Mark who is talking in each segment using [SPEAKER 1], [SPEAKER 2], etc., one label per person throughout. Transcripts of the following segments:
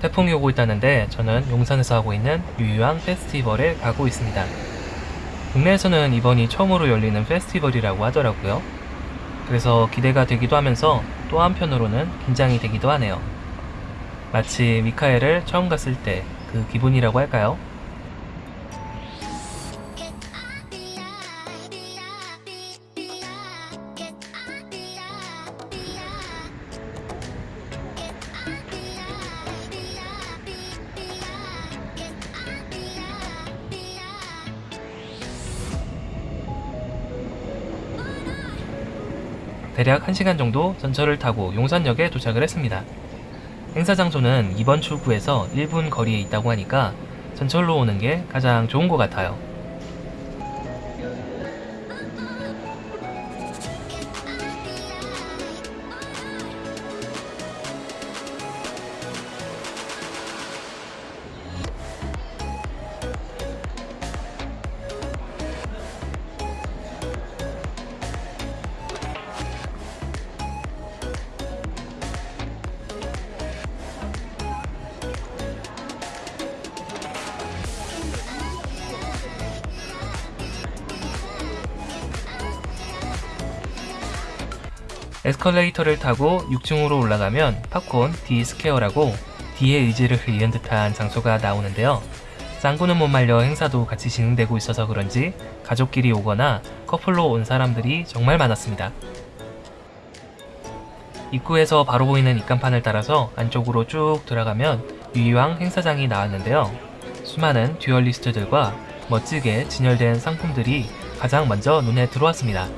[SPEAKER 1] 태풍이 오고 있다는데 저는 용산에서 하고 있는 유유왕 페스티벌에 가고 있습니다. 국내에서는 이번이 처음으로 열리는 페스티벌이라고 하더라고요. 그래서 기대가 되기도 하면서 또 한편으로는 긴장이 되기도 하네요. 마치 미카엘을 처음 갔을 때 그 기분이라고 할까요? 대략 1시간 정도 전철을 타고 용산역에 도착을 했습니다. 행사 장소는 이번 출구에서 1분 거리에 있다고 하니까 전철로 오는 게 가장 좋은 것 같아요. 에스컬레이터를 타고 6층으로 올라가면 팝콘 D 스퀘어라고 D의 의지를 이은 듯한 장소가 나오는데요. 짱구는 못 말려 행사도 같이 진행되고 있어서 그런지 가족끼리 오거나 커플로 온 사람들이 정말 많았습니다. 입구에서 바로 보이는 입간판을 따라서 안쪽으로 쭉 들어가면 유희왕 행사장이 나왔는데요. 수많은 duelist들과 멋지게 진열된 상품들이 가장 먼저 눈에 들어왔습니다.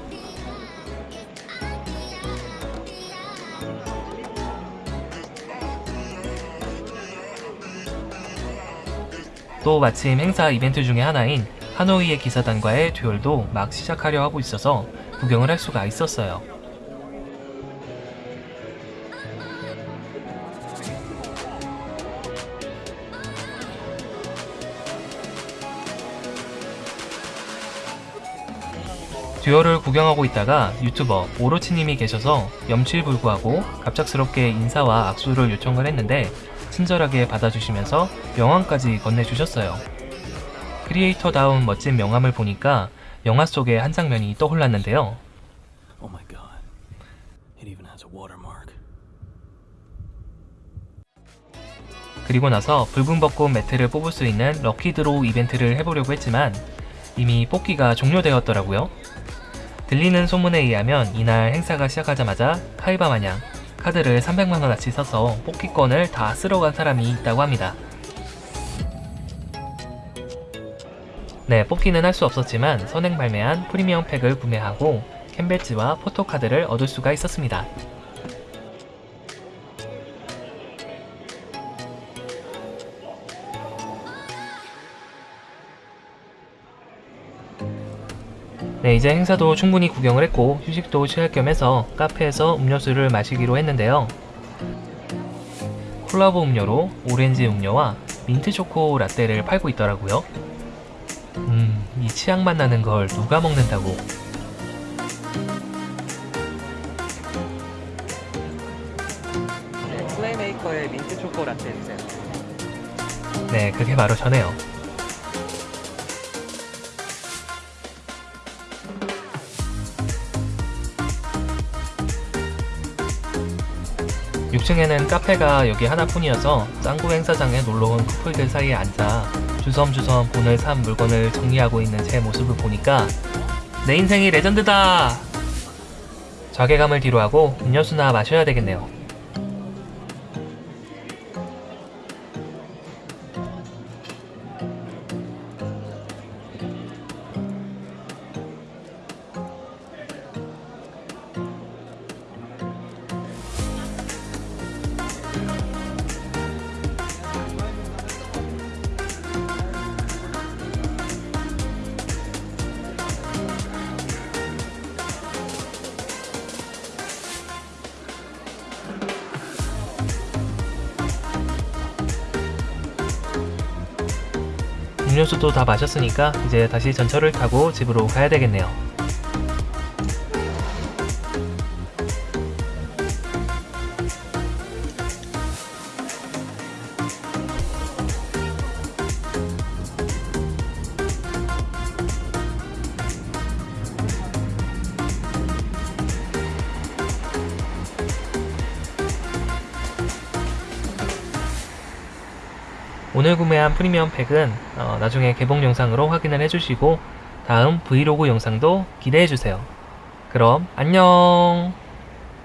[SPEAKER 1] 또 마침 행사 이벤트 중에 하나인 하노이의 기사단과의 듀얼도 막 시작하려 하고 있어서 구경을 할 수가 있었어요. duel을 구경하고 있다가 유튜버 오로치님이 계셔서 염치불구하고 갑작스럽게 인사와 악수를 요청을 했는데 친절하게 받아주시면서 명함까지 건네주셨어요. 크리에이터다운 멋진 명함을 보니까 영화 속의 한 장면이 떠올랐는데요.
[SPEAKER 2] Oh.
[SPEAKER 1] 그리고 나서 붉은 벚꽃 매트를 뽑을 수 있는 lucky draw 이벤트를 해보려고 했지만 이미 뽑기가 종료되었더라고요. 들리는 소문에 의하면 이날 행사가 시작하자마자 카이바 마냥 카드를 300만원어치 써서 뽑기권을 다 쓸어간 사람이 있다고 합니다. 네, 뽑기는 할 수 없었지만 선행 발매한 프리미엄 팩을 구매하고 캔배지와 포토카드를 얻을 수가 있었습니다. 네, 이제 행사도 충분히 구경을 했고 휴식도 취할 겸 해서 카페에서 음료수를 마시기로 했는데요. 콜라보 음료로 오렌지 음료와 민트 초코 라떼를 팔고 있더라고요. 음, 이 치약맛 나는 걸 누가 먹는다고.
[SPEAKER 3] 네, 플레이메이커의 민트 초코 라떼 주세요.
[SPEAKER 1] 네, 그게 바로 저네요. (6층에는) 카페가 여기 하나뿐이어서 짱구 행사장에 놀러온 커플들 사이에 앉아 주섬주섬 본을 산 물건을 정리하고 있는 제 모습을 보니까 내 인생이 레전드다! 자괴감을 뒤로하고 음료수나 마셔야 되겠네요 음료수도 다 마셨으니까 이제 다시 전철을 타고 집으로 가야 되겠네요. 오늘 구매한 프리미엄 팩은 어, 나중에 개봉 영상으로 확인을 해주시고 다음 브이로그 영상도 기대해주세요. 그럼 안녕!